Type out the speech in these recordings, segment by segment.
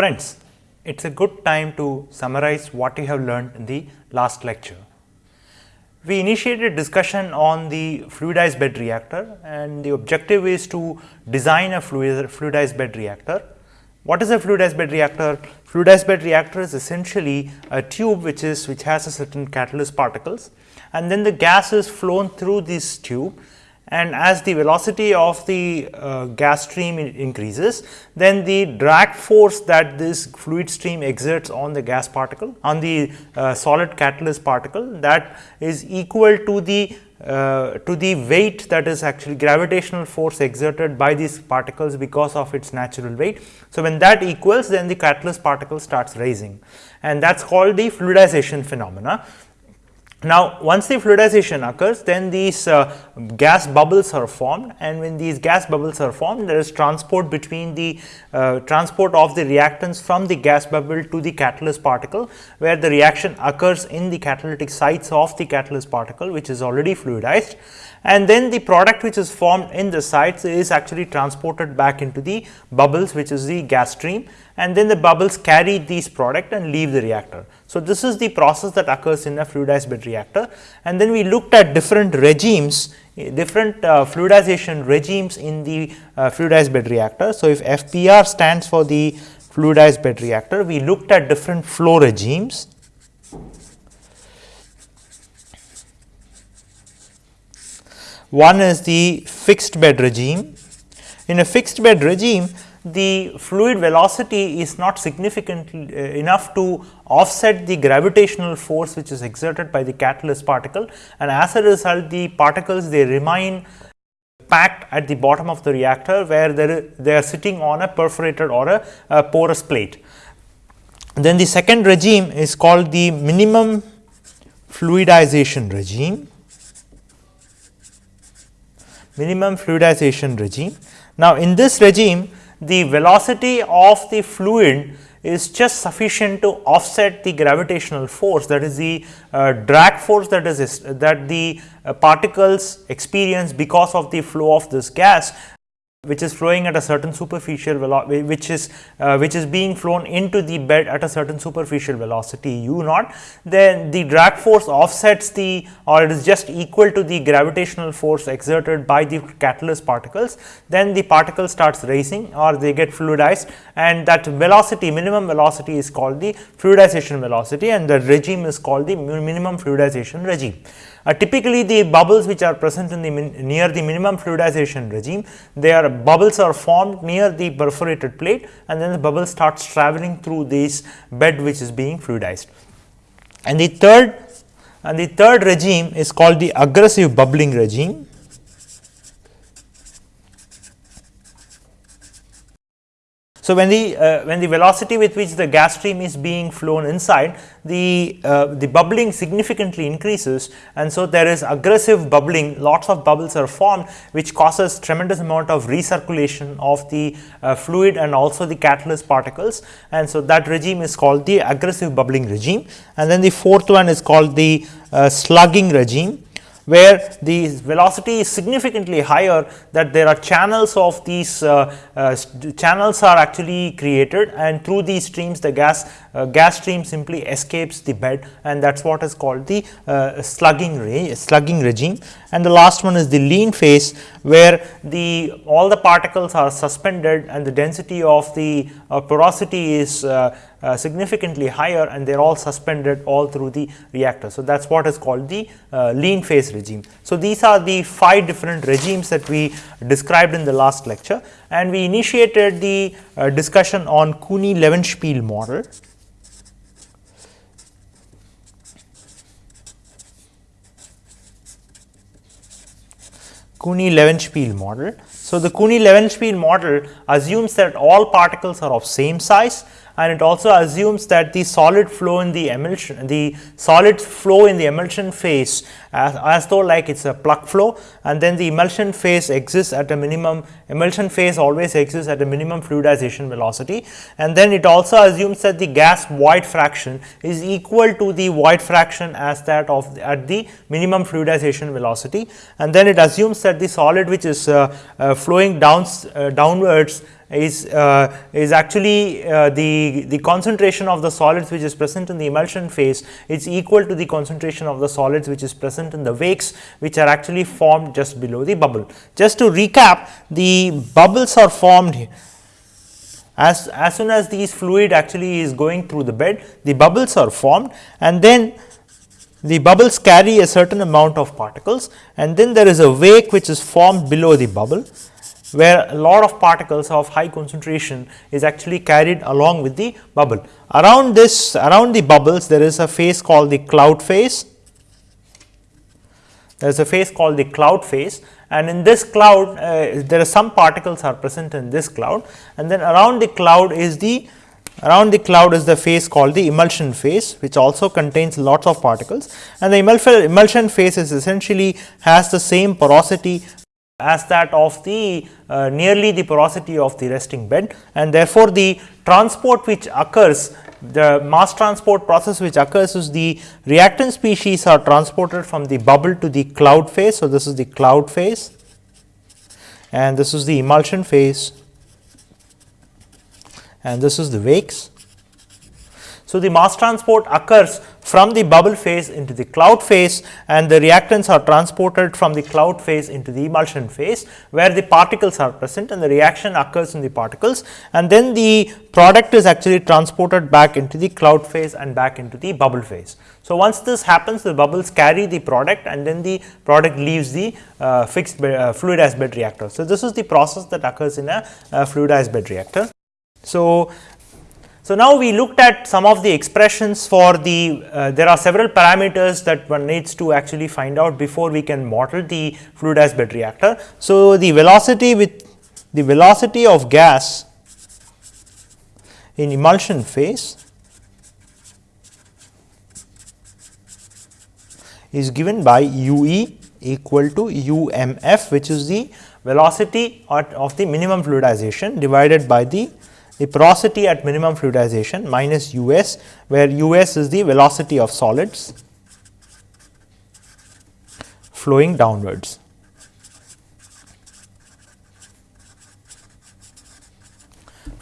Friends, it is a good time to summarize what you have learned in the last lecture. We initiated discussion on the fluidized bed reactor and the objective is to design a fluidized bed reactor. What is a fluidized bed reactor? Fluidized bed reactor is essentially a tube which is which has a certain catalyst particles and then the gas is flown through this tube and as the velocity of the uh, gas stream increases, then the drag force that this fluid stream exerts on the gas particle on the uh, solid catalyst particle that is equal to the uh, to the weight that is actually gravitational force exerted by these particles because of its natural weight. So, when that equals then the catalyst particle starts rising and that is called the fluidization phenomena. Now, once the fluidization occurs, then these uh, gas bubbles are formed and when these gas bubbles are formed, there is transport between the uh, transport of the reactants from the gas bubble to the catalyst particle, where the reaction occurs in the catalytic sites of the catalyst particle, which is already fluidized and then the product which is formed in the sites is actually transported back into the bubbles which is the gas stream and then the bubbles carry these product and leave the reactor. So, this is the process that occurs in a fluidized bed reactor and then we looked at different regimes different uh, fluidization regimes in the uh, fluidized bed reactor. So, if FBR stands for the fluidized bed reactor, we looked at different flow regimes One is the fixed bed regime. In a fixed bed regime, the fluid velocity is not significant uh, enough to offset the gravitational force which is exerted by the catalyst particle and as a result the particles they remain packed at the bottom of the reactor where they are sitting on a perforated or a, a porous plate. Then the second regime is called the minimum fluidization regime minimum fluidization regime. Now, in this regime the velocity of the fluid is just sufficient to offset the gravitational force that is the uh, drag force that is that the uh, particles experience because of the flow of this gas which is flowing at a certain superficial velocity which is uh, which is being flown into the bed at a certain superficial velocity. U naught. Then the drag force offsets the or it is just equal to the gravitational force exerted by the catalyst particles. Then the particle starts rising or they get fluidized and that velocity minimum velocity is called the fluidization velocity and the regime is called the minimum fluidization regime uh, typically, the bubbles which are present in the near the minimum fluidization regime, their bubbles are formed near the perforated plate and then the bubble starts traveling through this bed which is being fluidized. And the third and the third regime is called the aggressive bubbling regime. So, when the uh, when the velocity with which the gas stream is being flown inside the uh, the bubbling significantly increases. And so there is aggressive bubbling lots of bubbles are formed which causes tremendous amount of recirculation of the uh, fluid and also the catalyst particles. And so that regime is called the aggressive bubbling regime. And then the fourth one is called the uh, slugging regime where the velocity is significantly higher that there are channels of these uh, uh, channels are actually created and through these streams the gas uh, gas stream simply escapes the bed and that is what is called the uh, slugging re slugging regime. And the last one is the lean phase where the all the particles are suspended and the density of the uh, porosity is uh, significantly higher and they are all suspended all through the reactor. So, that is what is called the uh, lean phase regime. So, these are the five different regimes that we described in the last lecture and we initiated the uh, discussion on Kunii-Levenspiel model. Kunii-Levenspiel model. So, the Kunii-Levenspiel model assumes that all particles are of same size and it also assumes that the solid flow in the emulsion the solid flow in the emulsion phase as, as though like it is a plug flow and then the emulsion phase exists at a minimum emulsion phase always exists at a minimum fluidization velocity. And then it also assumes that the gas void fraction is equal to the void fraction as that of the, at the minimum fluidization velocity. And then it assumes that the solid which is uh, uh, flowing down uh, downwards is uh, is actually uh, the the concentration of the solids which is present in the emulsion phase is equal to the concentration of the solids which is present in the wakes which are actually formed just below the bubble. Just to recap the bubbles are formed as, as soon as these fluid actually is going through the bed the bubbles are formed and then the bubbles carry a certain amount of particles and then there is a wake which is formed below the bubble where a lot of particles of high concentration is actually carried along with the bubble. Around this around the bubbles there is a phase called the cloud phase, there is a phase called the cloud phase. And in this cloud uh, there are some particles are present in this cloud. And then around the cloud is the around the cloud is the phase called the emulsion phase which also contains lots of particles. And the emulsion phase is essentially has the same porosity as that of the uh, nearly the porosity of the resting bed and therefore, the transport which occurs the mass transport process which occurs is the reactant species are transported from the bubble to the cloud phase. So, this is the cloud phase and this is the emulsion phase and this is the wakes. So, the mass transport occurs from the bubble phase into the cloud phase and the reactants are transported from the cloud phase into the emulsion phase where the particles are present and the reaction occurs in the particles and then the product is actually transported back into the cloud phase and back into the bubble phase. So, once this happens the bubbles carry the product and then the product leaves the uh, fixed bed, uh, fluidized bed reactor. So, this is the process that occurs in a, a fluidized bed reactor. So, so, now we looked at some of the expressions for the, uh, there are several parameters that one needs to actually find out before we can model the fluidized bed reactor. So, the velocity with the velocity of gas in emulsion phase is given by u e equal to u m f which is the velocity of the minimum fluidization divided by the the porosity at minimum fluidization minus u s where u s is the velocity of solids flowing downwards.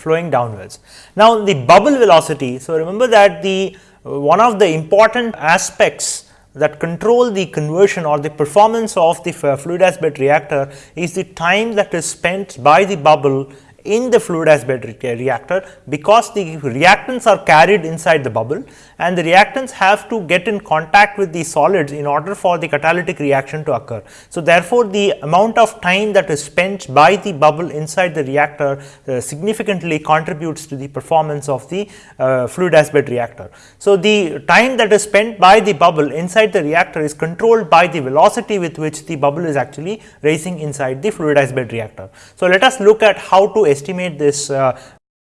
flowing downwards. Now, the bubble velocity. So, remember that the uh, one of the important aspects that control the conversion or the performance of the fluidized bed reactor is the time that is spent by the bubble in the fluidized bed reactor because the reactants are carried inside the bubble and the reactants have to get in contact with the solids in order for the catalytic reaction to occur. So, therefore, the amount of time that is spent by the bubble inside the reactor uh, significantly contributes to the performance of the uh, fluidized bed reactor. So, the time that is spent by the bubble inside the reactor is controlled by the velocity with which the bubble is actually raising inside the fluidized bed reactor. So, let us look at how to estimate this uh,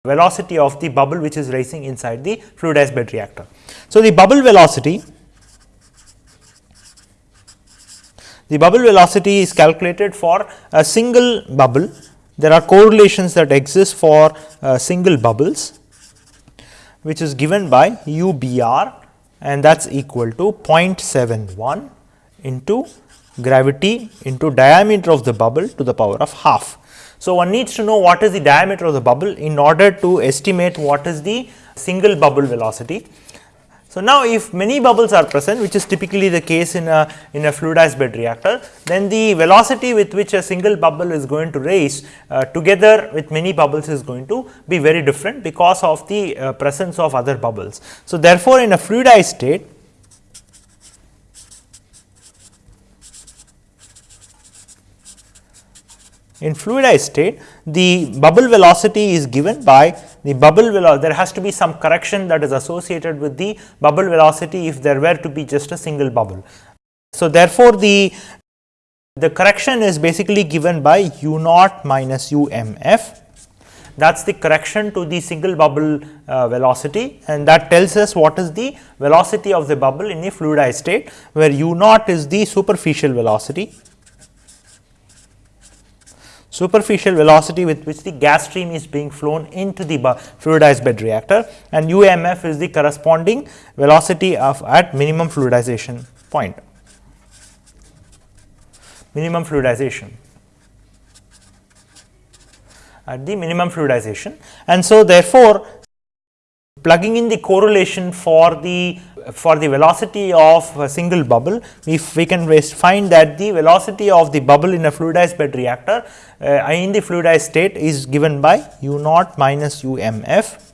velocity of the bubble which is rising inside the fluidized bed reactor. So, the bubble velocity the bubble velocity is calculated for a single bubble. There are correlations that exist for uh, single bubbles which is given by UBR and that is equal to 0.71 into gravity into diameter of the bubble to the power of half. So, one needs to know what is the diameter of the bubble in order to estimate what is the single bubble velocity. So, now if many bubbles are present which is typically the case in a in a fluidized bed reactor then the velocity with which a single bubble is going to raise uh, together with many bubbles is going to be very different because of the uh, presence of other bubbles. So, therefore, in a fluidized state In fluidized state, the bubble velocity is given by the bubble velocity. There has to be some correction that is associated with the bubble velocity if there were to be just a single bubble. So, therefore, the the correction is basically given by u naught minus u m f that is the correction to the single bubble uh, velocity and that tells us what is the velocity of the bubble in a fluidized state where u naught is the superficial velocity superficial velocity with which the gas stream is being flown into the fluidized bed reactor and UMF is the corresponding velocity of at minimum fluidization point, minimum fluidization. at the minimum fluidization. And so, therefore, plugging in the correlation for the for the velocity of a single bubble, if we can find that the velocity of the bubble in a fluidized bed reactor uh, in the fluidized state is given by u naught minus u m f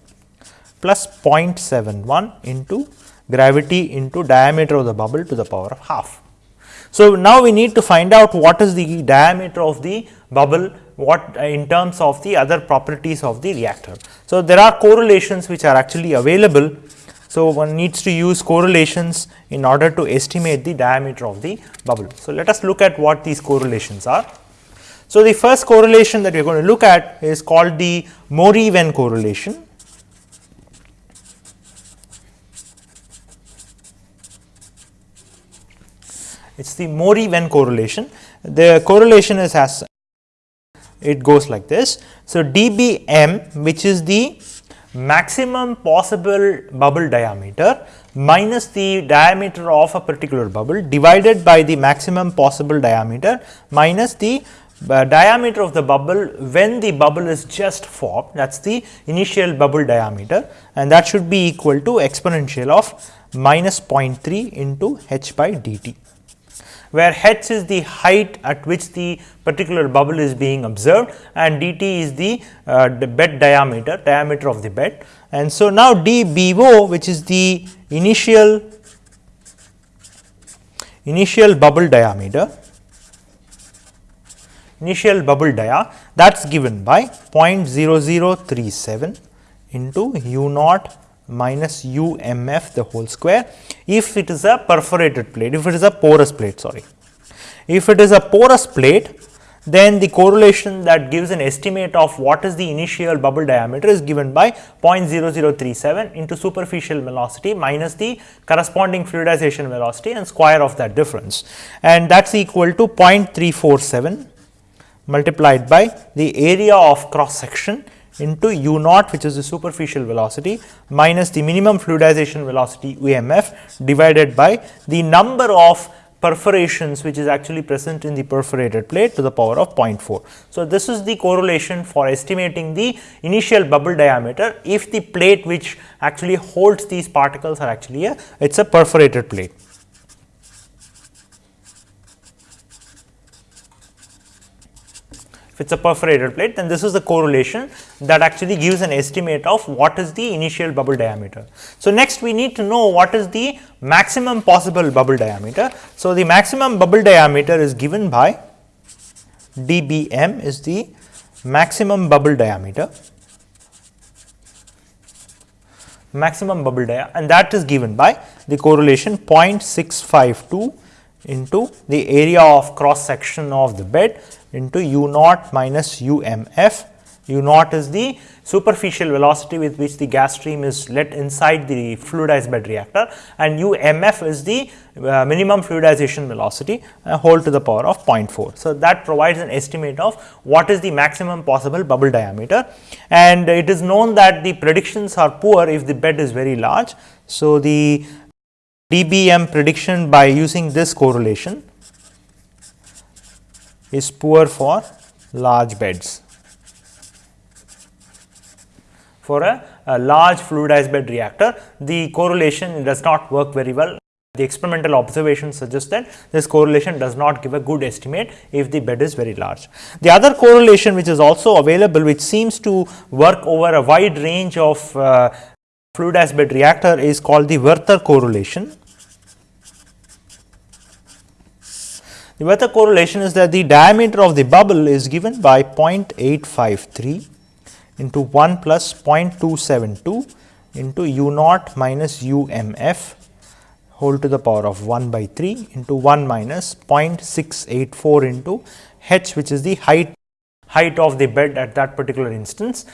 plus 0.71 into gravity into diameter of the bubble to the power of half. So, now we need to find out what is the diameter of the bubble what uh, in terms of the other properties of the reactor. So, there are correlations which are actually available. So, one needs to use correlations in order to estimate the diameter of the bubble. So, let us look at what these correlations are. So, the first correlation that we are going to look at is called the Mori-Wen correlation. It is the Mori-Wen correlation. The correlation is as it goes like this. So, dBm which is the maximum possible bubble diameter minus the diameter of a particular bubble divided by the maximum possible diameter minus the uh, diameter of the bubble when the bubble is just formed. That is the initial bubble diameter. And that should be equal to exponential of minus 0.3 into h by dt where h is the height at which the particular bubble is being observed and dt is the, uh, the bed diameter, diameter of the bed. And so, now dBO which is the initial initial bubble diameter initial bubble dia that is given by 0.0037 into u naught minus u m f the whole square if it is a perforated plate, if it is a porous plate sorry. If it is a porous plate then the correlation that gives an estimate of what is the initial bubble diameter is given by 0.0037 into superficial velocity minus the corresponding fluidization velocity and square of that difference and that is equal to 0.347 multiplied by the area of cross section into u naught which is the superficial velocity minus the minimum fluidization velocity UMF divided by the number of perforations which is actually present in the perforated plate to the power of 0.4. So, this is the correlation for estimating the initial bubble diameter if the plate which actually holds these particles are actually a it is a perforated plate. If it is a perforated plate then this is the correlation that actually gives an estimate of what is the initial bubble diameter. So, next we need to know what is the maximum possible bubble diameter. So, the maximum bubble diameter is given by dBm is the maximum bubble diameter maximum bubble dia and that is given by the correlation 0.652 into the area of cross section of the bed into u naught minus u m f. u naught is the superficial velocity with which the gas stream is let inside the fluidized bed reactor and u m f is the uh, minimum fluidization velocity uh, whole to the power of 0.4. So, that provides an estimate of what is the maximum possible bubble diameter and it is known that the predictions are poor if the bed is very large. So, the dBm prediction by using this correlation is poor for large beds. For a, a, large fluidized bed reactor, the correlation does not work very well. The experimental observations suggest that this correlation does not give a good estimate if the bed is very large. The other correlation which is also available which seems to work over a wide range of uh, fluidized bed reactor is called the Werther correlation. The Werther correlation is that the diameter of the bubble is given by 0.853 into 1 plus 0.272 into u naught minus u m f whole to the power of 1 by 3 into 1 minus 0.684 into h which is the height height of the bed at that particular instance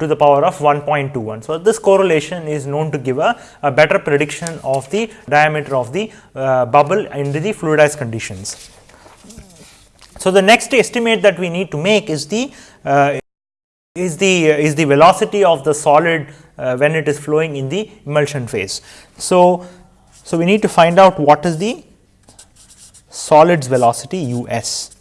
to the power of 1.21. So, this correlation is known to give a, a better prediction of the diameter of the uh, bubble under the fluidized conditions. So, the next estimate that we need to make is the uh, is the uh, is the velocity of the solid uh, when it is flowing in the emulsion phase. So, so we need to find out what is the solids velocity u s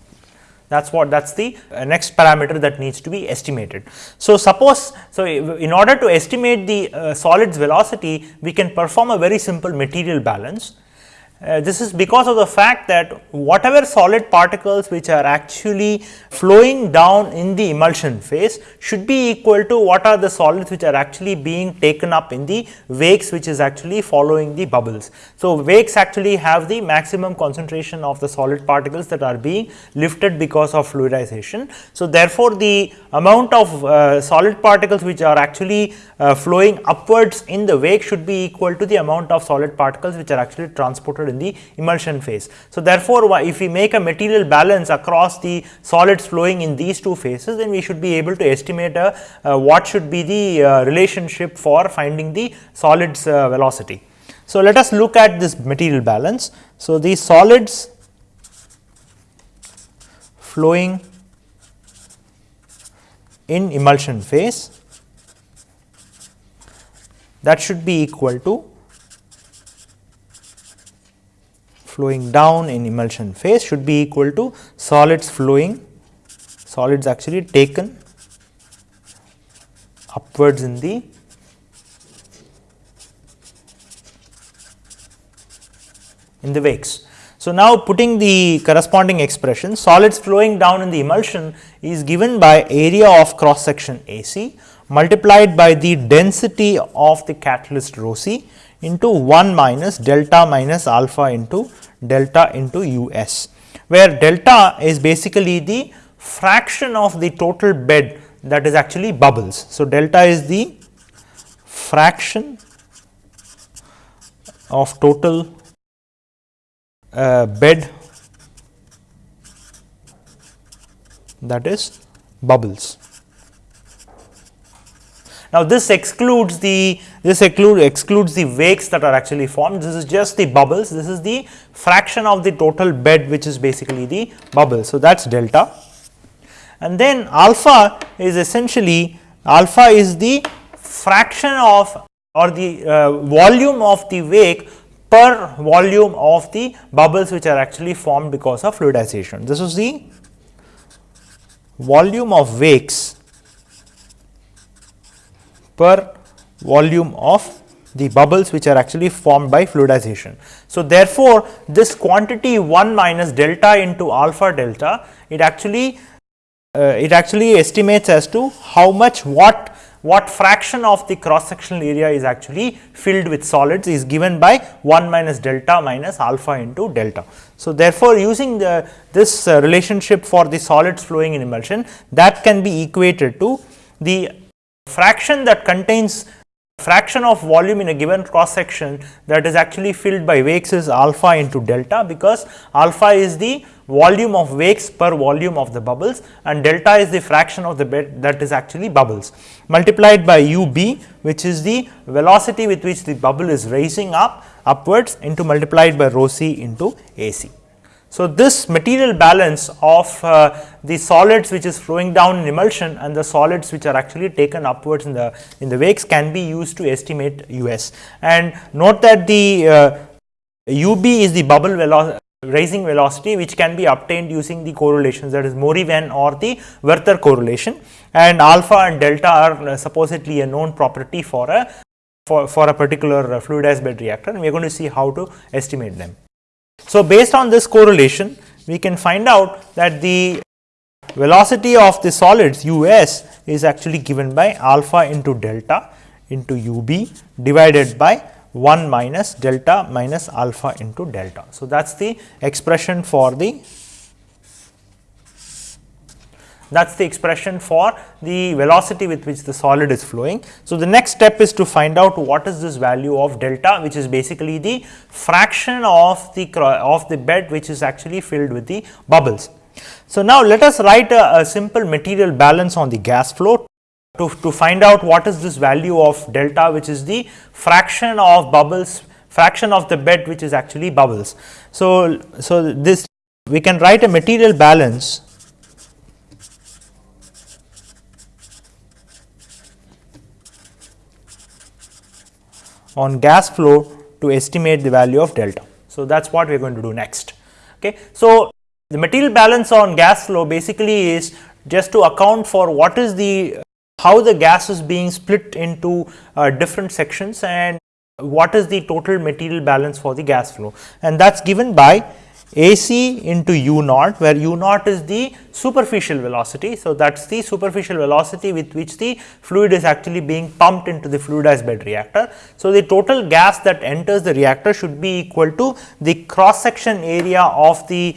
that is what that is the uh, next parameter that needs to be estimated. So, suppose so in order to estimate the uh, solid's velocity we can perform a very simple material balance uh, this is because of the fact that whatever solid particles which are actually flowing down in the emulsion phase should be equal to what are the solids which are actually being taken up in the wakes which is actually following the bubbles. So, wakes actually have the maximum concentration of the solid particles that are being lifted because of fluidization. So, therefore, the amount of uh, solid particles which are actually uh, flowing upwards in the wake should be equal to the amount of solid particles which are actually transported in the emulsion phase. So, therefore, if we make a material balance across the solids flowing in these two phases, then we should be able to estimate a, uh, what should be the uh, relationship for finding the solids uh, velocity. So, let us look at this material balance. So, the solids flowing in emulsion phase that should be equal to flowing down in emulsion phase should be equal to solids flowing solids actually taken upwards in the in the wakes. So, now putting the corresponding expression solids flowing down in the emulsion is given by area of cross section AC multiplied by the density of the catalyst rho c into 1 minus delta minus alpha into delta into u s, where delta is basically the fraction of the total bed that is actually bubbles. So, delta is the fraction of total uh, bed that is bubbles. Now, this excludes the this exclude, excludes the wakes that are actually formed. This is just the bubbles. This is the fraction of the total bed, which is basically the bubble. So, that is delta. And then alpha is essentially alpha is the fraction of or the uh, volume of the wake per volume of the bubbles which are actually formed because of fluidization. This is the volume of wakes per volume of the bubbles which are actually formed by fluidization. So, therefore, this quantity 1 minus delta into alpha delta it actually uh, it actually estimates as to how much what what fraction of the cross sectional area is actually filled with solids is given by 1 minus delta minus alpha into delta. So, therefore, using the this uh, relationship for the solids flowing in emulsion that can be equated to the fraction that contains fraction of volume in a given cross section that is actually filled by wakes is alpha into delta because alpha is the volume of wakes per volume of the bubbles and delta is the fraction of the bed that is actually bubbles multiplied by u b which is the velocity with which the bubble is raising up upwards into multiplied by rho c into a c. So, this material balance of uh, the solids which is flowing down in emulsion and the solids which are actually taken upwards in the in the wakes can be used to estimate US. And note that the uh, UB is the bubble velocity raising velocity which can be obtained using the correlations that is Mori-Wen or the Werther correlation and alpha and delta are uh, supposedly a known property for a for, for a particular uh, fluidized bed reactor and we are going to see how to estimate them. So, based on this correlation we can find out that the velocity of the solids u s is actually given by alpha into delta into u b divided by 1 minus delta minus alpha into delta. So, that is the expression for the that is the expression for the velocity with which the solid is flowing. So, the next step is to find out what is this value of delta which is basically the fraction of the of the bed which is actually filled with the bubbles. So, now let us write a, a simple material balance on the gas flow to, to find out what is this value of delta which is the fraction of bubbles fraction of the bed which is actually bubbles. So, so this we can write a material balance on gas flow to estimate the value of delta. So, that is what we are going to do next. Okay. So, The material balance on gas flow basically is just to account for what is the how the gas is being split into uh, different sections and what is the total material balance for the gas flow and that is given by AC into u naught where u naught is the superficial velocity. So, that is the superficial velocity with which the fluid is actually being pumped into the fluidized bed reactor. So, the total gas that enters the reactor should be equal to the cross section area of the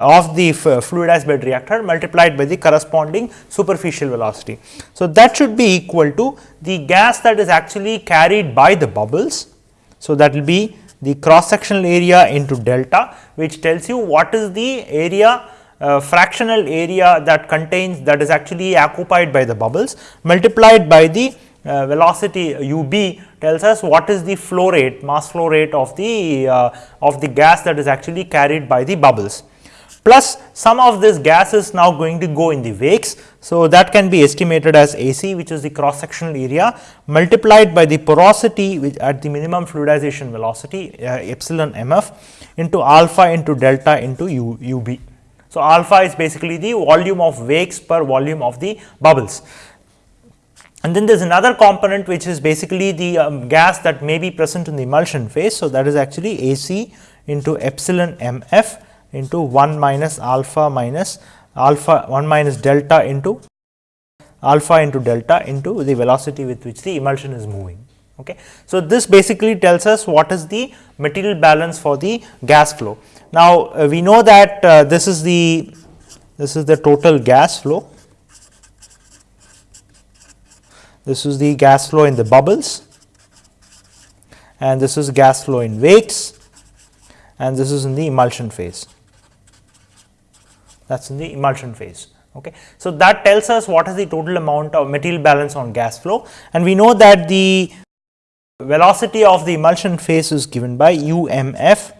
of the fluidized bed reactor multiplied by the corresponding superficial velocity. So, that should be equal to the gas that is actually carried by the bubbles. So, that will be the cross sectional area into delta which tells you what is the area uh, fractional area that contains that is actually occupied by the bubbles multiplied by the uh, velocity u b tells us what is the flow rate mass flow rate of the uh, of the gas that is actually carried by the bubbles plus some of this gas is now going to go in the wakes. So, that can be estimated as AC which is the cross sectional area multiplied by the porosity which at the minimum fluidization velocity uh, epsilon mf into alpha into delta into u, ub. So, alpha is basically the volume of wakes per volume of the bubbles. And then there is another component which is basically the um, gas that may be present in the emulsion phase. So, that is actually AC into epsilon mf into 1 minus alpha minus alpha 1 minus delta into alpha into delta into the velocity with which the emulsion is moving. Okay. So, this basically tells us what is the material balance for the gas flow. Now, uh, we know that uh, this is the this is the total gas flow, this is the gas flow in the bubbles and this is gas flow in wakes and this is in the emulsion phase that is in the emulsion phase. Okay. So, that tells us what is the total amount of material balance on gas flow and we know that the velocity of the emulsion phase is given by u m f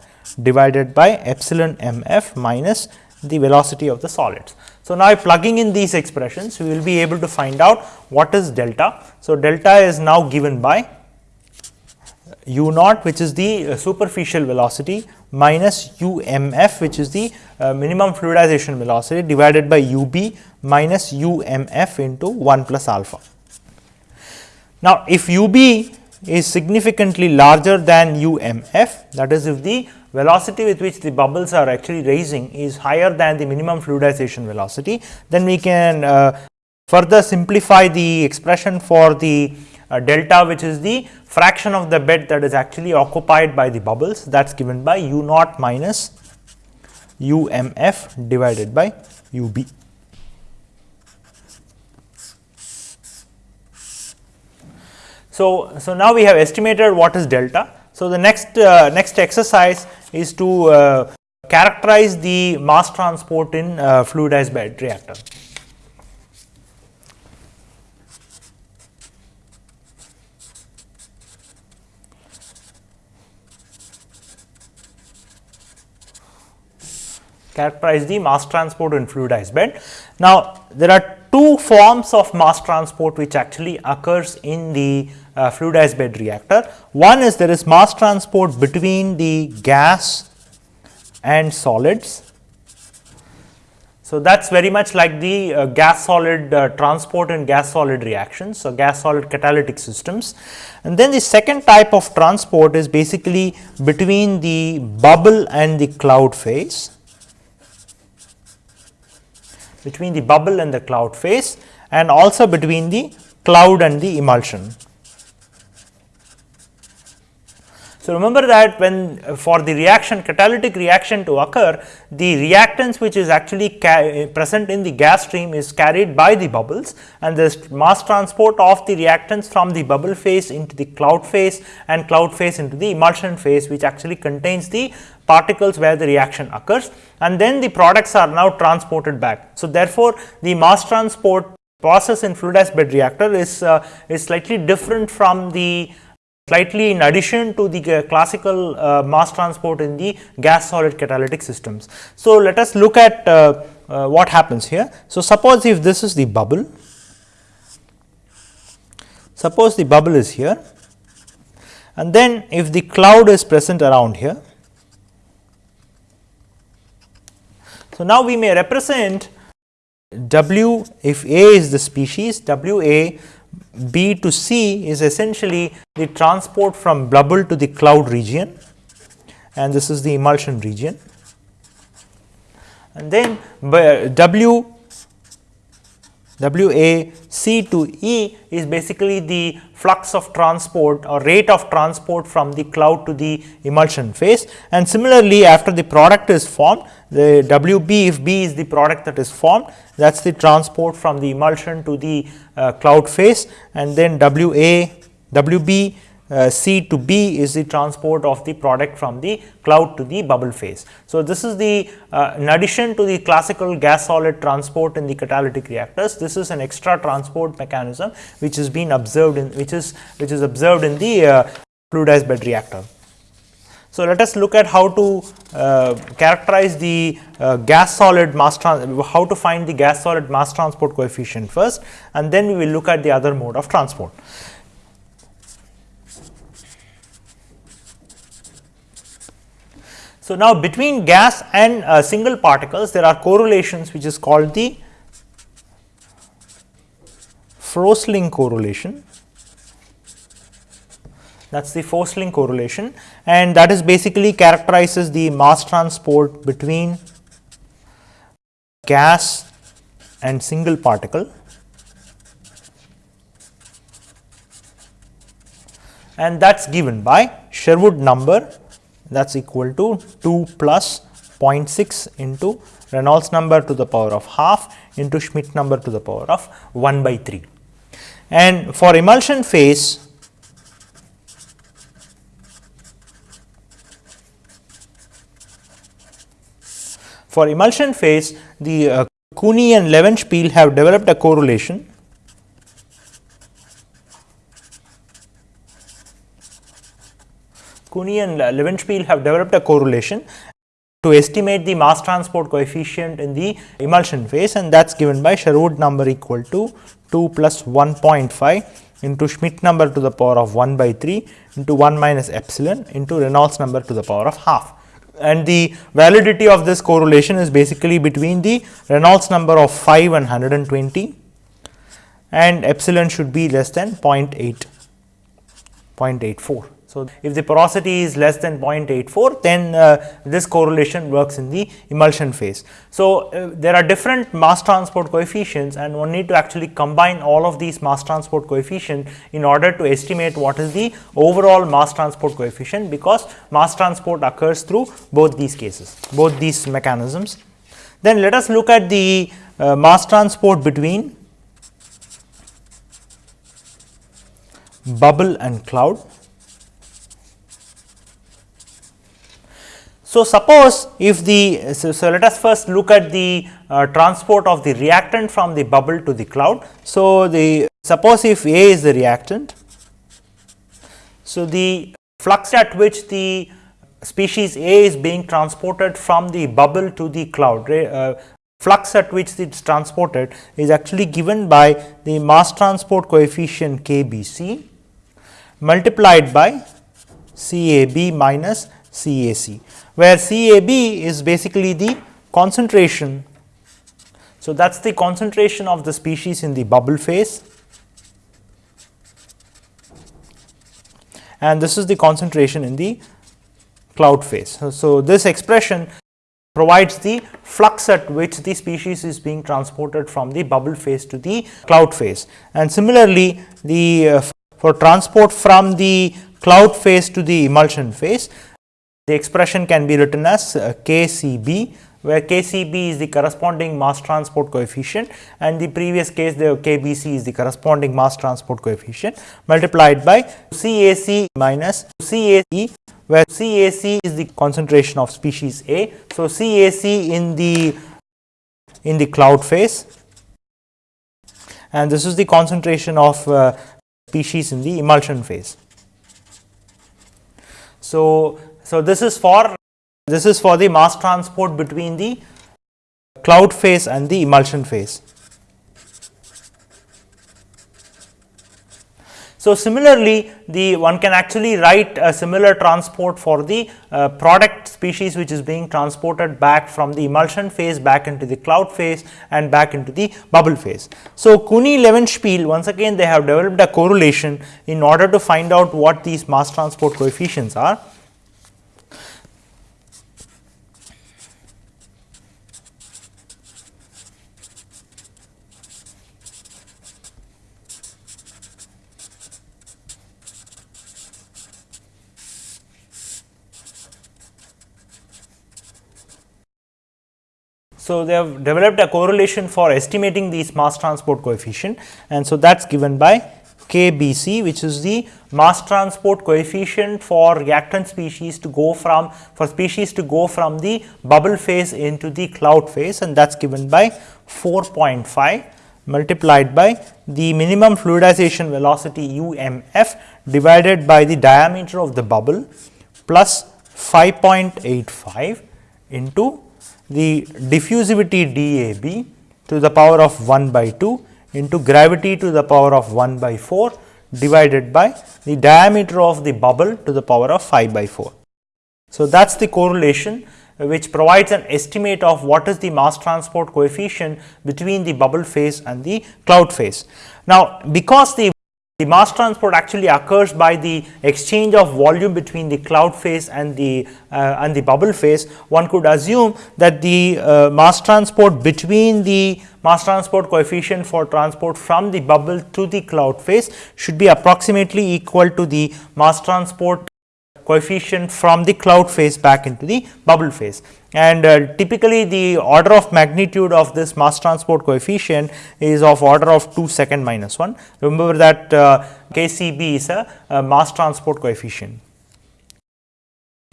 divided by epsilon m f minus the velocity of the solids. So, now plugging in these expressions we will be able to find out what is delta. So, delta is now given by u naught which is the superficial velocity minus u m f which is the uh, minimum fluidization velocity divided by u b minus u m f into 1 plus alpha. Now, if u b is significantly larger than u m f that is if the velocity with which the bubbles are actually raising is higher than the minimum fluidization velocity, then we can uh, further simplify the expression for the uh, delta which is the fraction of the bed that is actually occupied by the bubbles that is given by u naught minus u m f divided by u b. So, so now we have estimated what is delta. So, the next uh, next exercise is to uh, characterize the mass transport in uh, fluidized bed reactor. Characterize the mass transport in fluidized bed. Now, there are two forms of mass transport which actually occurs in the uh, fluidized bed reactor. One is there is mass transport between the gas and solids. So, that is very much like the uh, gas solid uh, transport and gas solid reactions. So, gas solid catalytic systems. And then the second type of transport is basically between the bubble and the cloud phase between the bubble and the cloud phase and also between the cloud and the emulsion. So, remember that when uh, for the reaction catalytic reaction to occur the reactants which is actually present in the gas stream is carried by the bubbles and this mass transport of the reactants from the bubble phase into the cloud phase and cloud phase into the emulsion phase which actually contains the particles where the reaction occurs and then the products are now transported back. So, therefore, the mass transport process in fluidized bed reactor is, uh, is slightly different from the slightly in addition to the uh, classical uh, mass transport in the gas solid catalytic systems. So, let us look at uh, uh, what happens here. So, suppose if this is the bubble, suppose the bubble is here and then if the cloud is present around here So, now we may represent W if A is the species W A B to C is essentially the transport from bubble to the cloud region and this is the emulsion region. And then W W A C to E is basically the flux of transport or rate of transport from the cloud to the emulsion phase. And similarly, after the product is formed, the W B if B is the product that is formed, that is the transport from the emulsion to the uh, cloud phase and then W A W B uh, C to B is the transport of the product from the cloud to the bubble phase. So, this is the uh, in addition to the classical gas solid transport in the catalytic reactors, this is an extra transport mechanism which has been observed in which is which is observed in the uh, fluidized bed reactor. So, let us look at how to uh, characterize the uh, gas solid mass transport. how to find the gas solid mass transport coefficient first and then we will look at the other mode of transport. So, now between gas and uh, single particles there are correlations which is called the Frössling correlation. That is the Frössling correlation. And that is basically characterizes the mass transport between gas and single particle. And that is given by Sherwood number that is equal to 2 plus 0.6 into Reynolds number to the power of half into Schmidt number to the power of 1 by 3. And for emulsion phase, for emulsion phase, the uh, Kunii and Levenspiel have developed a correlation Kunii and Levenspiel have developed a correlation to estimate the mass transport coefficient in the emulsion phase and that is given by Sherwood number equal to 2 plus 1.5 into Schmidt number to the power of 1 by 3 into 1 minus epsilon into Reynolds number to the power of half. And the validity of this correlation is basically between the Reynolds number of 5 and 120 and epsilon should be less than 0.8, 0.84. So, if the porosity is less than 0.84 then uh, this correlation works in the emulsion phase. So, uh, there are different mass transport coefficients and one need to actually combine all of these mass transport coefficient in order to estimate what is the overall mass transport coefficient because mass transport occurs through both these cases, both these mechanisms. Then let us look at the uh, mass transport between bubble and cloud. So, suppose if the so, so, let us first look at the uh, transport of the reactant from the bubble to the cloud. So, the suppose if A is the reactant. So, the flux at which the species A is being transported from the bubble to the cloud uh, flux at which it is transported is actually given by the mass transport coefficient KBC multiplied by CAB minus CAC where CAB is basically the concentration. So, that is the concentration of the species in the bubble phase and this is the concentration in the cloud phase. So, so this expression provides the flux at which the species is being transported from the bubble phase to the cloud phase. And similarly, the uh, for transport from the cloud phase to the emulsion phase, the expression can be written as uh, KCB where KCB is the corresponding mass transport coefficient and the previous case the KBC is the corresponding mass transport coefficient multiplied by CAC minus CAC where CAC is the concentration of species A. So, CAC in the in the cloud phase and this is the concentration of uh, species in the emulsion phase. So, so, this is for this is for the mass transport between the cloud phase and the emulsion phase. So, similarly, the one can actually write a similar transport for the uh, product species which is being transported back from the emulsion phase back into the cloud phase and back into the bubble phase. So, Kunii-Levenspiel once again they have developed a correlation in order to find out what these mass transport coefficients are. So, they have developed a correlation for estimating these mass transport coefficient. And so that is given by KBC which is the mass transport coefficient for reactant species to go from for species to go from the bubble phase into the cloud phase. And that is given by 4.5 multiplied by the minimum fluidization velocity UMF divided by the diameter of the bubble plus 5.85 into the diffusivity dAB to the power of 1 by 2 into gravity to the power of 1 by 4 divided by the diameter of the bubble to the power of 5 by 4. So, that is the correlation which provides an estimate of what is the mass transport coefficient between the bubble phase and the cloud phase. Now, because the the mass transport actually occurs by the exchange of volume between the cloud phase and the uh, and the bubble phase. One could assume that the uh, mass transport between the mass transport coefficient for transport from the bubble to the cloud phase should be approximately equal to the mass transport coefficient from the cloud phase back into the bubble phase. And uh, typically the order of magnitude of this mass transport coefficient is of order of 2 second minus 1. Remember that uh, KCB is a, a, mass transport coefficient.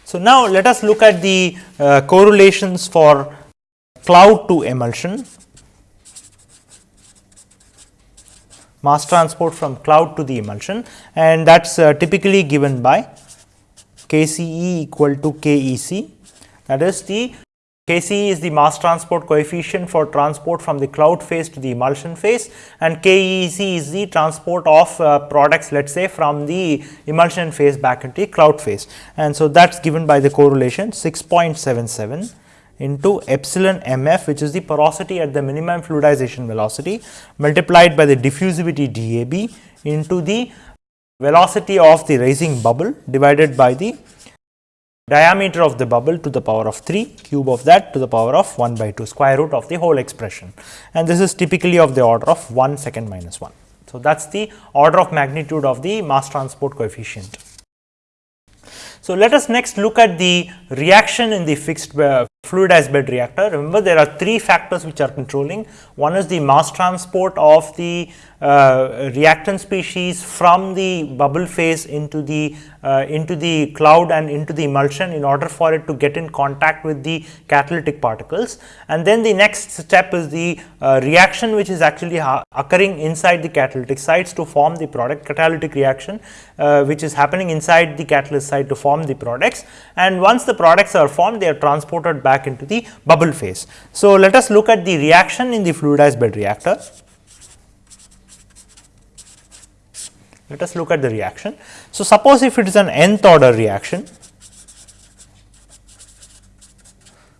So, now let us look at the uh, correlations for cloud to emulsion, mass transport from cloud to the emulsion and that is uh, typically given by KCE equal to KEC that is the KCE is the mass transport coefficient for transport from the cloud phase to the emulsion phase and KEC is the transport of uh, products let us say from the emulsion phase back into the cloud phase. And so, that is given by the correlation 6.77 into epsilon mf which is the porosity at the minimum fluidization velocity multiplied by the diffusivity DAB into the velocity of the rising bubble divided by the diameter of the bubble to the power of 3 cube of that to the power of 1 by 2 square root of the whole expression and this is typically of the order of 1 second minus 1. So, that is the order of magnitude of the mass transport coefficient. So, let us next look at the reaction in the fixed uh, fluidized bed reactor. Remember there are three factors which are controlling. One is the mass transport of the uh, reactant species from the bubble phase into the uh, into the cloud and into the emulsion in order for it to get in contact with the catalytic particles. And then the next step is the uh, reaction which is actually occurring inside the catalytic sites to form the product catalytic reaction uh, which is happening inside the catalyst site to form the products. And once the products are formed they are transported back into the bubble phase. So, let us look at the reaction in the fluidized bed reactor. Let us look at the reaction. So, suppose if it is an nth order reaction,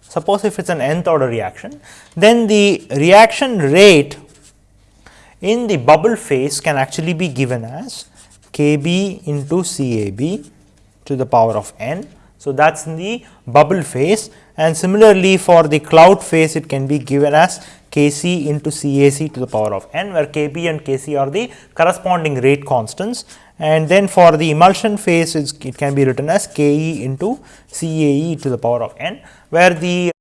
suppose if it is an nth order reaction, then the reaction rate in the bubble phase can actually be given as K b into C A b to the power of n. So, that is in the bubble phase and similarly for the cloud phase it can be given as Kc into Cac to the power of n where Kb and Kc are the corresponding rate constants. And then for the emulsion phase it can be written as Ke into Cae to the power of n where the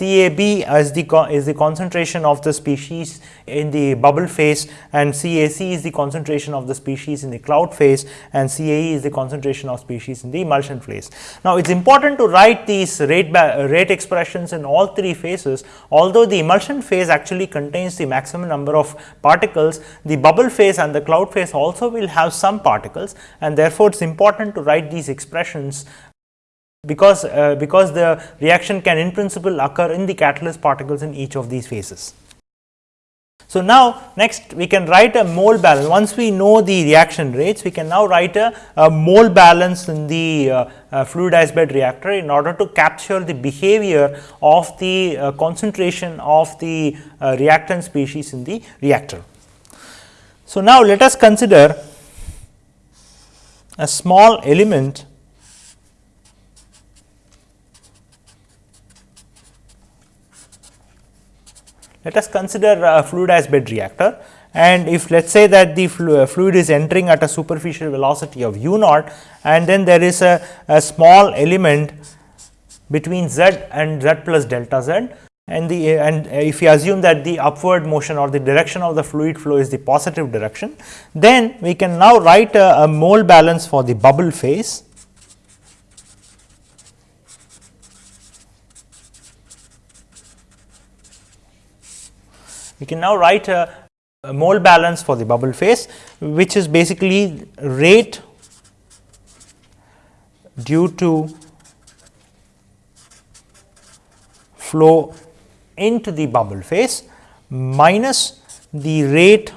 CAB is the is the concentration of the species in the bubble phase and CAC is the concentration of the species in the cloud phase and CAE is the concentration of species in the emulsion phase. Now, it is important to write these rate rate expressions in all three phases although the emulsion phase actually contains the maximum number of particles the bubble phase and the cloud phase also will have some particles and therefore, it is important to write these expressions because, uh, because the reaction can in principle occur in the catalyst particles in each of these phases. So, now next we can write a mole balance once we know the reaction rates we can now write a, a mole balance in the uh, uh, fluidized bed reactor in order to capture the behavior of the uh, concentration of the uh, reactant species in the reactor. So, now let us consider a small element Let us consider a fluidized bed reactor. And if let us say that the uh, fluid is entering at a superficial velocity of u naught and then there is a, a small element between z and z plus delta z. And the and if you assume that the upward motion or the direction of the fluid flow is the positive direction, then we can now write a, a mole balance for the bubble phase we can now write a, a mole balance for the bubble phase which is basically rate due to flow into the bubble phase minus the rate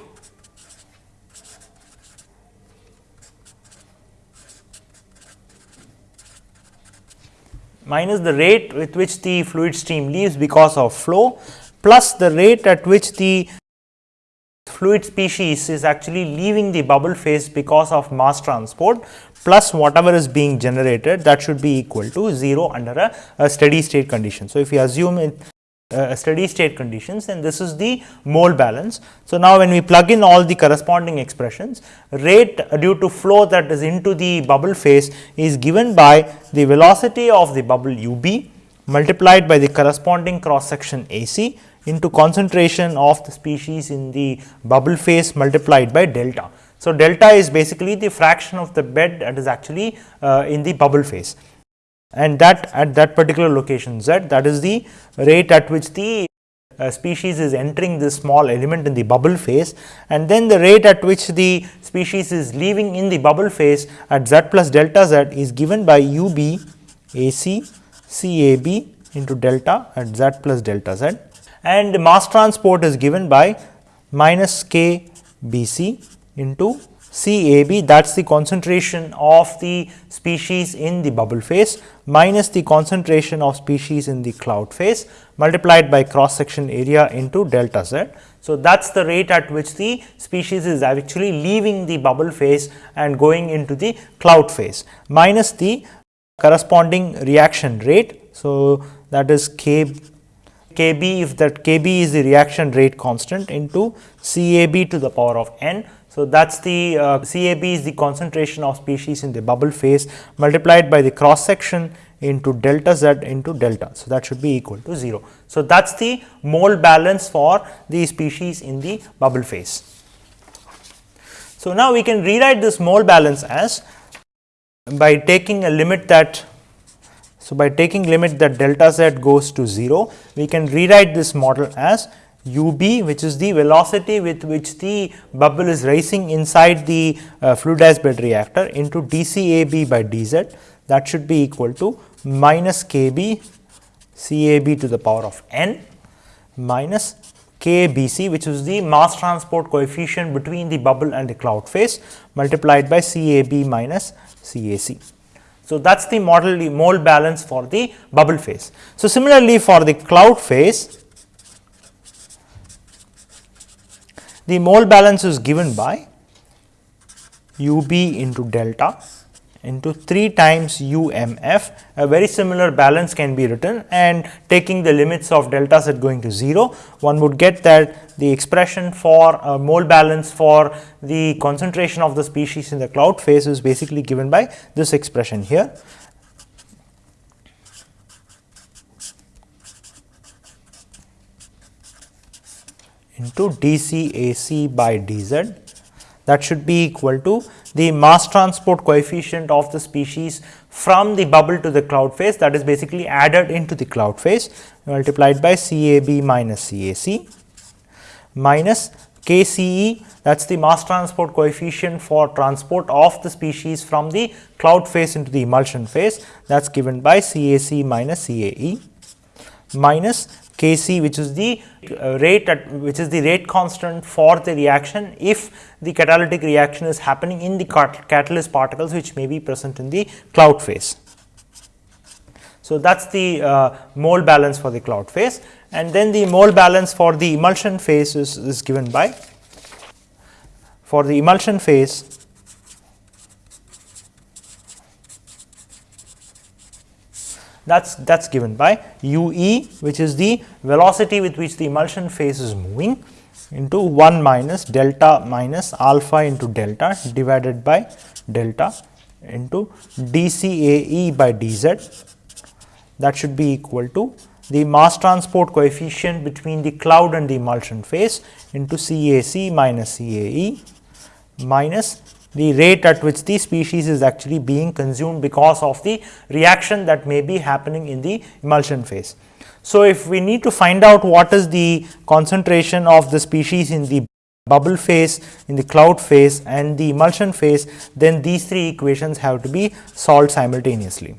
minus the rate with which the fluid stream leaves because of flow plus the rate at which the fluid species is actually leaving the bubble phase because of mass transport plus whatever is being generated that should be equal to 0 under a, a steady state condition. So, if you assume in uh, steady state conditions then this is the mole balance. So, now when we plug in all the corresponding expressions rate due to flow that is into the bubble phase is given by the velocity of the bubble u b multiplied by the corresponding cross section a c into concentration of the species in the bubble phase multiplied by delta. So, delta is basically the fraction of the bed that is actually uh, in the bubble phase. And that at that particular location z that is the rate at which the uh, species is entering this small element in the bubble phase. And then the rate at which the species is leaving in the bubble phase at z plus delta z is given by u b a c c a b into delta at z plus delta z and mass transport is given by minus k b c into C A B that is the concentration of the species in the bubble phase minus the concentration of species in the cloud phase multiplied by cross section area into delta z. So, that is the rate at which the species is actually leaving the bubble phase and going into the cloud phase minus the corresponding reaction rate. So, that is K Kb if that Kb is the reaction rate constant into Cab to the power of n. So, that is the uh, Cab is the concentration of species in the bubble phase multiplied by the cross section into delta z into delta. So, that should be equal to 0. So, that is the mole balance for the species in the bubble phase. So, now we can rewrite this mole balance as by taking a limit that so, by taking limit that delta z goes to 0, we can rewrite this model as u b which is the velocity with which the bubble is rising inside the uh, fluidized bed reactor into d c a b by d z that should be equal to minus k b c a b to the power of n minus k b c which is the mass transport coefficient between the bubble and the cloud phase multiplied by c a b minus c a c. So, that is the model the mole balance for the bubble phase. So, similarly for the cloud phase the mole balance is given by u b into delta into 3 times u m f a very similar balance can be written and taking the limits of delta z going to 0 one would get that the expression for a mole balance for the concentration of the species in the cloud phase is basically given by this expression here. into dCAC by dz that should be equal to the mass transport coefficient of the species from the bubble to the cloud phase that is basically added into the cloud phase multiplied by CAB minus CAC minus KCE that is the mass transport coefficient for transport of the species from the cloud phase into the emulsion phase. That is given by CAC minus CAE minus K c which is the uh, rate at which is the rate constant for the reaction if the catalytic reaction is happening in the catalyst particles which may be present in the cloud phase. So, that is the uh, mole balance for the cloud phase and then the mole balance for the emulsion phase is, is given by for the emulsion phase that is that is given by u e which is the velocity with which the emulsion phase is moving into 1 minus delta minus alpha into delta divided by delta into d c a e by d z. That should be equal to the mass transport coefficient between the cloud and the emulsion phase into C A C minus C A E minus the rate at which the species is actually being consumed because of the reaction that may be happening in the emulsion phase. So, if we need to find out what is the concentration of the species in the bubble phase, in the cloud phase and the emulsion phase, then these three equations have to be solved simultaneously.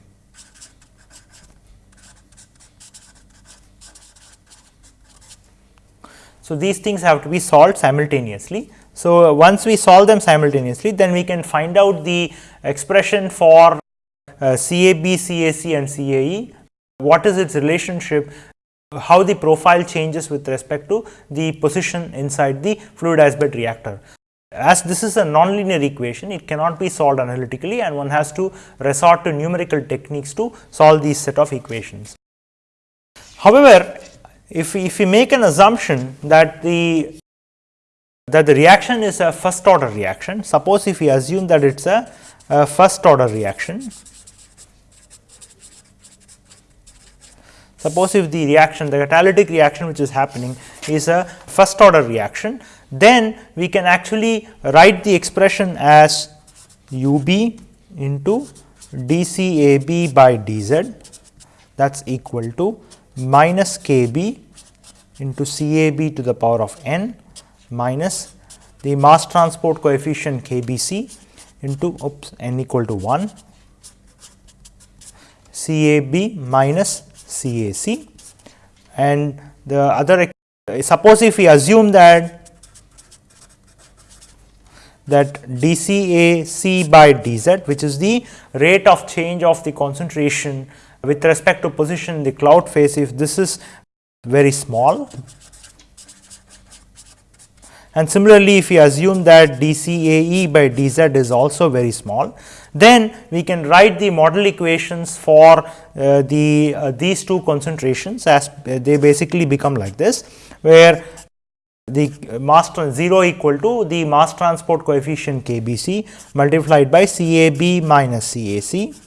So, these things have to be solved simultaneously. So, once we solve them simultaneously then we can find out the expression for uh, CAB, CAC and CAE, what is its relationship, how the profile changes with respect to the position inside the fluidized bed reactor. As this is a nonlinear equation, it cannot be solved analytically and one has to resort to numerical techniques to solve these set of equations. However, if we, if we make an assumption that the that the reaction is a first order reaction, suppose if we assume that it is a, a first order reaction, suppose if the reaction the catalytic reaction which is happening is a first order reaction, then we can actually write the expression as u b into d c a b by d z. That is equal to minus k b into C A B to the power of n minus the mass transport coefficient K B C into oops, n equal to 1 C A B minus C A C and the other suppose if we assume that that dCAC by dz which is the rate of change of the concentration with respect to position in the cloud phase if this is very small. And similarly, if we assume that dCAE by dz is also very small, then we can write the model equations for uh, the uh, these two concentrations as uh, they basically become like this, where the mass 0 equal to the mass transport coefficient kbc multiplied by CAB minus CAC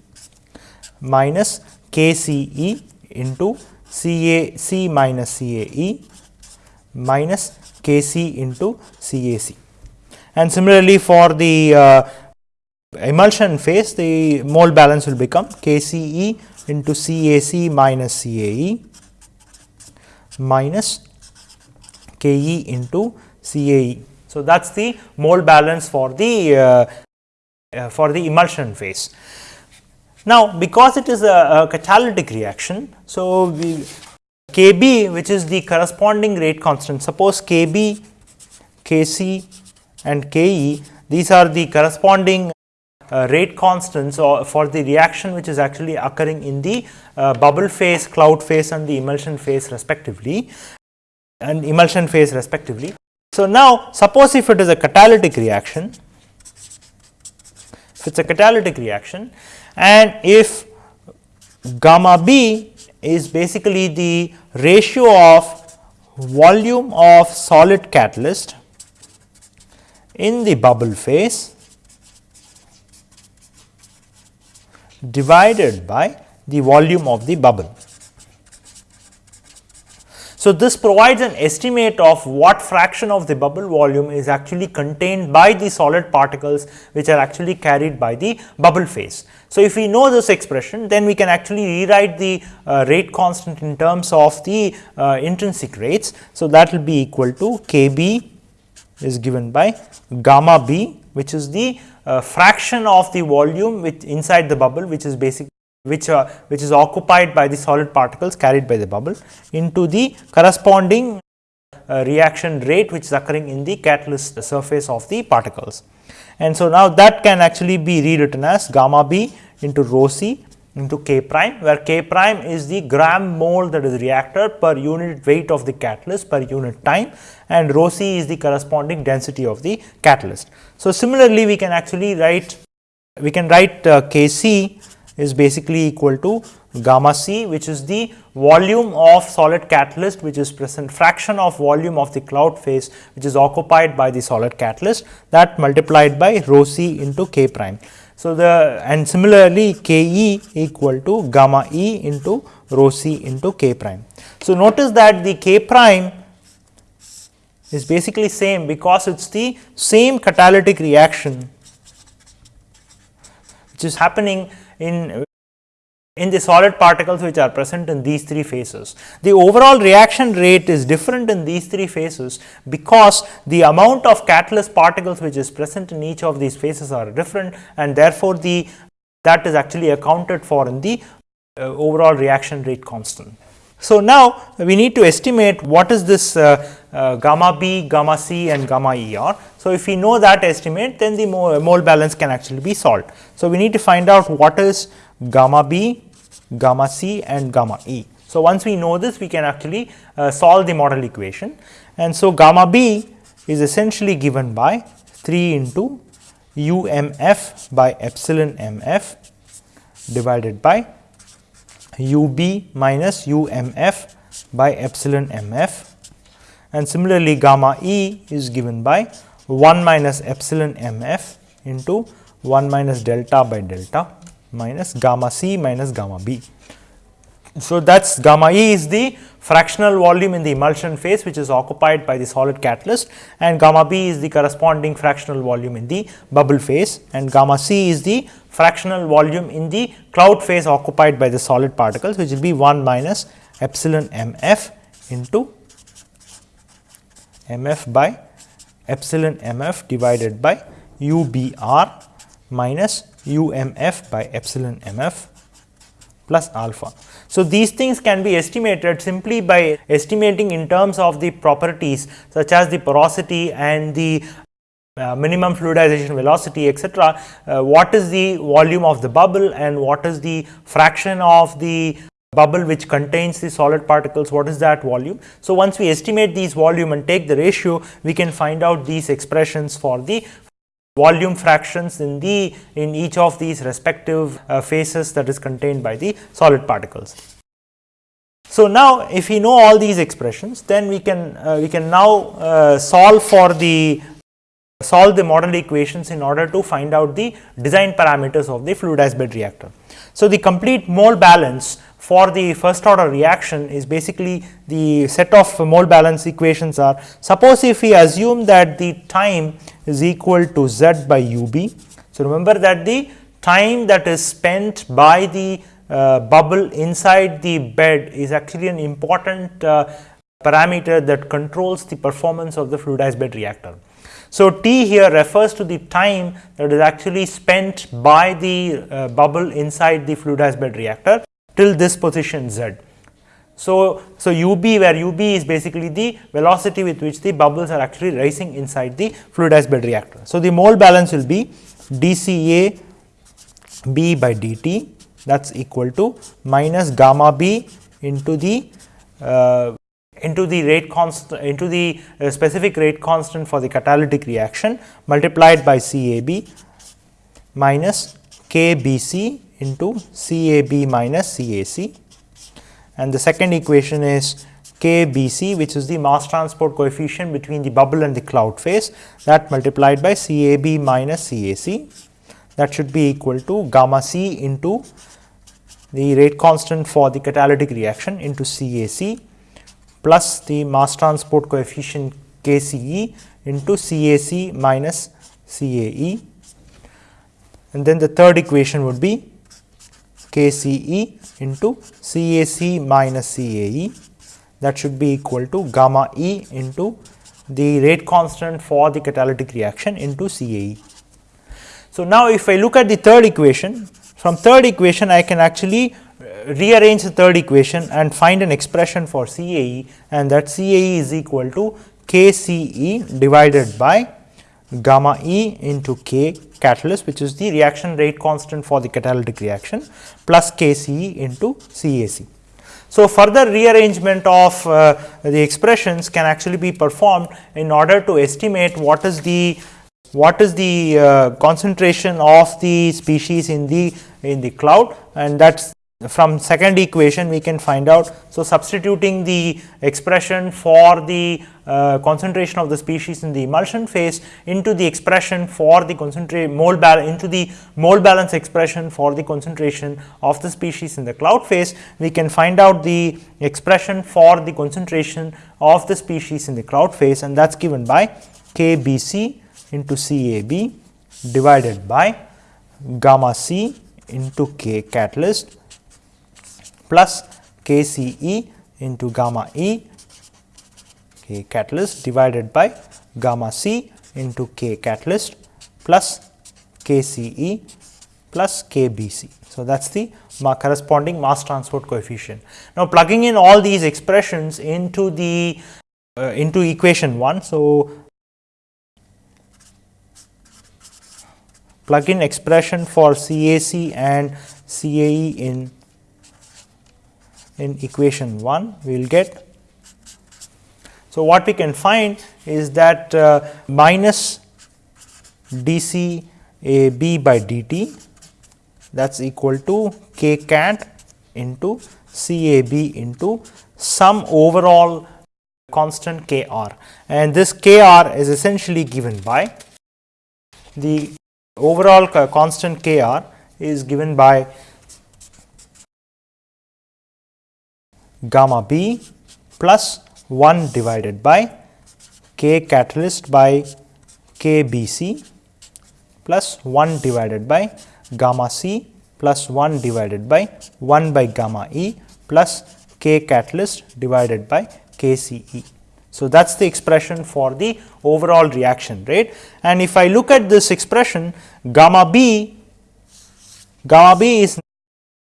minus KCE into C A C minus C A E minus K C into C A C. And similarly, for the uh, emulsion phase the mole balance will become K C E into C A C minus C A E minus K E into C A E. So, that is the mole balance for the uh, uh, for the emulsion phase. Now, because it is a, a catalytic reaction, so we Kb which is the corresponding rate constant, suppose Kb, Kc and Ke these are the corresponding uh, rate constants or for the reaction which is actually occurring in the uh, bubble phase, cloud phase and the emulsion phase respectively and emulsion phase respectively. So, now suppose if it is a catalytic reaction, if it is a catalytic reaction and if gamma b is basically the ratio of volume of solid catalyst in the bubble phase divided by the volume of the bubble. So, this provides an estimate of what fraction of the bubble volume is actually contained by the solid particles which are actually carried by the bubble phase. So, if we know this expression then we can actually rewrite the uh, rate constant in terms of the uh, intrinsic rates. So, that will be equal to K b is given by gamma b which is the uh, fraction of the volume which inside the bubble which is basically which, uh, which is occupied by the solid particles carried by the bubble into the corresponding uh, reaction rate which is occurring in the catalyst surface of the particles. And so, now that can actually be rewritten as gamma b into rho c into k prime where k prime is the gram mole that is reacted per unit weight of the catalyst per unit time and rho c is the corresponding density of the catalyst. So, similarly we can actually write we can write uh, k c is basically equal to gamma c which is the volume of solid catalyst which is present fraction of volume of the cloud phase which is occupied by the solid catalyst that multiplied by rho c into k prime. So, the and similarly K e equal to gamma e into rho c into k prime. So, notice that the k prime is basically same because it is the same catalytic reaction which is happening in in the solid particles which are present in these three phases. The overall reaction rate is different in these three phases because the amount of catalyst particles which is present in each of these phases are different and therefore, the that is actually accounted for in the uh, overall reaction rate constant. So, now we need to estimate what is this uh, uh, gamma b, gamma c and gamma e are. So, if we know that estimate then the mole, mole balance can actually be solved. So, we need to find out what is gamma b, gamma c and gamma e. So, once we know this we can actually uh, solve the model equation and so gamma b is essentially given by 3 into u m f by epsilon m f divided by u b minus u m f by epsilon m f and similarly gamma e is given by 1 minus epsilon m f into 1 minus delta by delta minus gamma c minus gamma b. So, that is gamma E is the fractional volume in the emulsion phase which is occupied by the solid catalyst and gamma B is the corresponding fractional volume in the bubble phase and gamma C is the fractional volume in the cloud phase occupied by the solid particles which will be 1 minus epsilon m f into m f by epsilon m f divided by u b r minus u m f by epsilon m f plus alpha. So, these things can be estimated simply by estimating in terms of the properties such as the porosity and the uh, minimum fluidization velocity etc. Uh, what is the volume of the bubble and what is the fraction of the bubble which contains the solid particles what is that volume. So, once we estimate these volume and take the ratio we can find out these expressions for the volume fractions in the in each of these respective uh, phases that is contained by the solid particles. So, now if we know all these expressions then we can uh, we can now uh, solve for the solve the model equations in order to find out the design parameters of the fluidized bed reactor. So, the complete mole balance for the first order reaction is basically the set of mole balance equations are suppose if we assume that the time is equal to z by u b. So, remember that the time that is spent by the uh, bubble inside the bed is actually an important uh, parameter that controls the performance of the fluidized bed reactor. So, T here refers to the time that is actually spent by the uh, bubble inside the fluidized bed reactor till this position z. So, so ub where ub is basically the velocity with which the bubbles are actually rising inside the fluidized bed reactor. So, the mole balance will be dCA b by dt that is equal to minus gamma b into the uh, into the rate constant into the uh, specific rate constant for the catalytic reaction multiplied by CAB minus KBC into CAB minus CAC and the second equation is KBC which is the mass transport coefficient between the bubble and the cloud phase that multiplied by CAB minus CAC that should be equal to gamma C into the rate constant for the catalytic reaction into CAC plus the mass transport coefficient KCE into CAC minus CAE and then the third equation would be KCE into CAC minus CAE that should be equal to gamma E into the rate constant for the catalytic reaction into CAE. So, now if I look at the third equation From third equation I can actually rearrange the third equation and find an expression for CAE and that CAE is equal to KCE divided by gamma E into K catalyst which is the reaction rate constant for the catalytic reaction plus KCE into CAC. So, further rearrangement of uh, the expressions can actually be performed in order to estimate what is the what is the uh, concentration of the species in the in the cloud and that is from second equation we can find out. So, substituting the expression for the uh, concentration of the species in the emulsion phase into the expression for the concentrate mole balance into the mole balance expression for the concentration of the species in the cloud phase, we can find out the expression for the concentration of the species in the cloud phase and that is given by KBC into CAB divided by gamma C into K catalyst plus KCE into gamma E K catalyst divided by gamma C into K catalyst plus KCE plus KBC. So, that is the corresponding mass transport coefficient. Now, plugging in all these expressions into the uh, into equation 1. So, plug in expression for CAC and CAE in in equation 1 we will get. So, what we can find is that uh, minus dC A B by dt that is equal to k cat into C A B into some overall constant k r and this k r is essentially given by the overall constant k r is given by gamma b plus 1 divided by k catalyst by k b c plus 1 divided by gamma c plus 1 divided by 1 by gamma e plus k catalyst divided by k c e. So, that is the expression for the overall reaction rate and if I look at this expression gamma b, gamma b is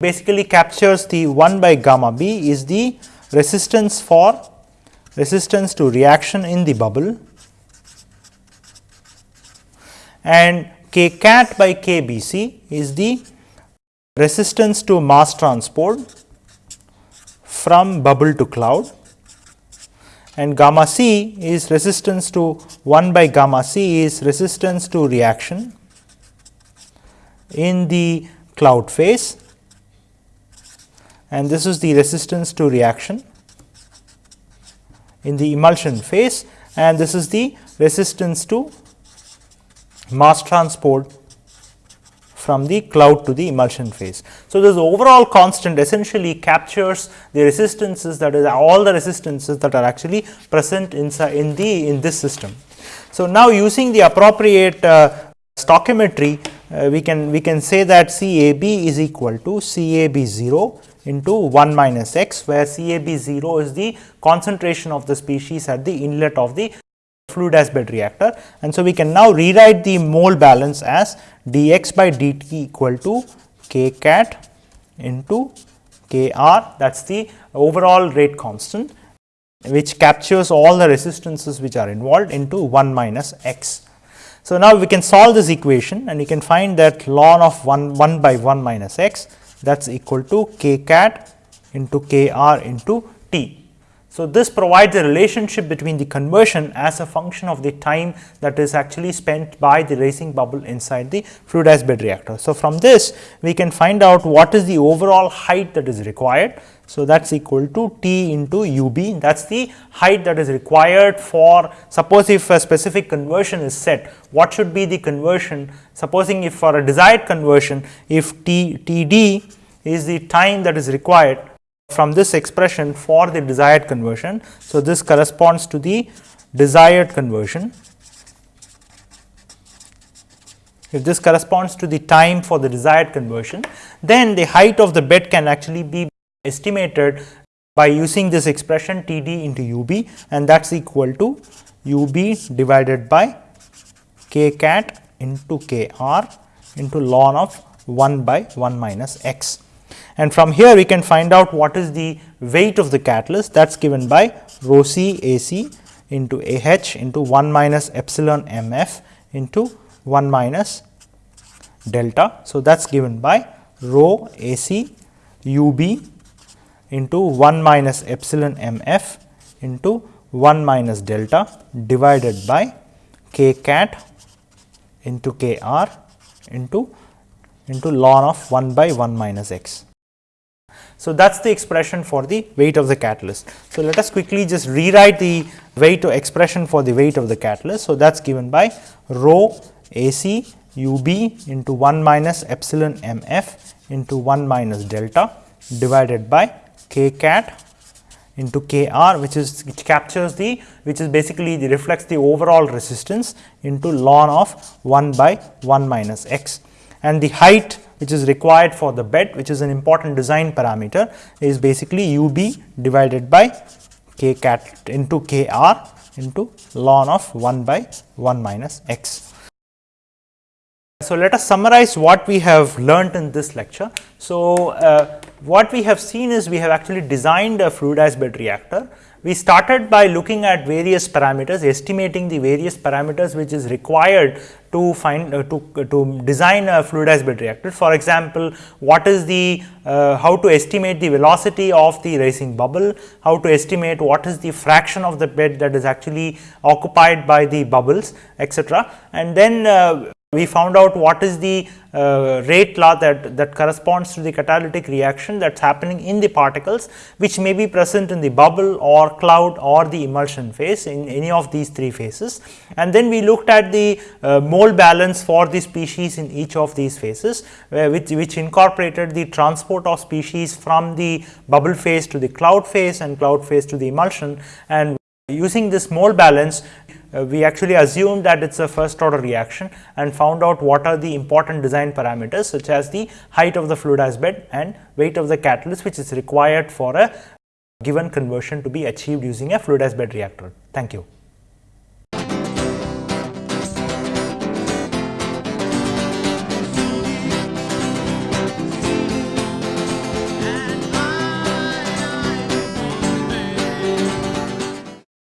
basically captures the 1 by gamma b is the resistance for resistance to reaction in the bubble. And k cat by k b c is the resistance to mass transport from bubble to cloud. And gamma c is resistance to 1 by gamma c is resistance to reaction in the cloud phase and this is the resistance to reaction in the emulsion phase and this is the resistance to mass transport from the cloud to the emulsion phase. So, this overall constant essentially captures the resistances that is all the resistances that are actually present inside in the in this system. So, now using the appropriate uh, stoichiometry uh, we can we can say that C A B is equal to C A B 0 into 1 minus x where CAB 0 is the concentration of the species at the inlet of the fluidized bed reactor. And so, we can now rewrite the mole balance as dx by dt equal to k cat into k r that is the overall rate constant which captures all the resistances which are involved into 1 minus x. So, now we can solve this equation and we can find that ln of 1 1 by 1 minus x that is equal to k cat into k r into t. So, this provides a relationship between the conversion as a function of the time that is actually spent by the raising bubble inside the fluidized bed reactor. So, from this we can find out what is the overall height that is required. So, that is equal to T into u b that is the height that is required for suppose if a specific conversion is set what should be the conversion supposing if for a desired conversion if T T d is the time that is required from this expression for the desired conversion. So, this corresponds to the desired conversion. If this corresponds to the time for the desired conversion, then the height of the bed can actually be estimated by using this expression T d into u b and that is equal to u b divided by k cat into k r into ln of 1 by 1 minus x. And from here we can find out what is the weight of the catalyst that is given by rho c A c into A h into 1 minus epsilon m f into 1 minus delta. So, that is given by rho A c u b into 1 minus epsilon m f into 1 minus delta divided by k cat into k r into into ln of 1 by 1 minus x. So, that is the expression for the weight of the catalyst. So, let us quickly just rewrite the weight expression for the weight of the catalyst. So, that is given by rho AC UB into 1 minus epsilon m f into 1 minus delta divided by k cat into k r which is which captures the which is basically the reflects the overall resistance into ln of 1 by 1 minus x and the height which is required for the bed which is an important design parameter is basically u b divided by k cat into k r into ln of 1 by 1 minus x. So, let us summarize what we have learnt in this lecture. So, uh, what we have seen is we have actually designed a fluidized bed reactor we started by looking at various parameters, estimating the various parameters which is required to find uh, to, uh, to design a fluidized bed reactor. For example, what is the uh, how to estimate the velocity of the rising bubble, how to estimate what is the fraction of the bed that is actually occupied by the bubbles etc. And then uh, we found out what is the uh, rate law that, that corresponds to the catalytic reaction that is happening in the particles which may be present in the bubble or cloud or the emulsion phase in any of these three phases. And then we looked at the uh, mole balance for the species in each of these phases uh, which, which incorporated the transport of species from the bubble phase to the cloud phase and cloud phase to the emulsion and using this mole balance Uh, we actually assumed that it is a first order reaction and found out what are the important design parameters such as the height of the fluidized bed and weight of the catalyst which is required for a given conversion to be achieved using a fluidized bed reactor. Thank you.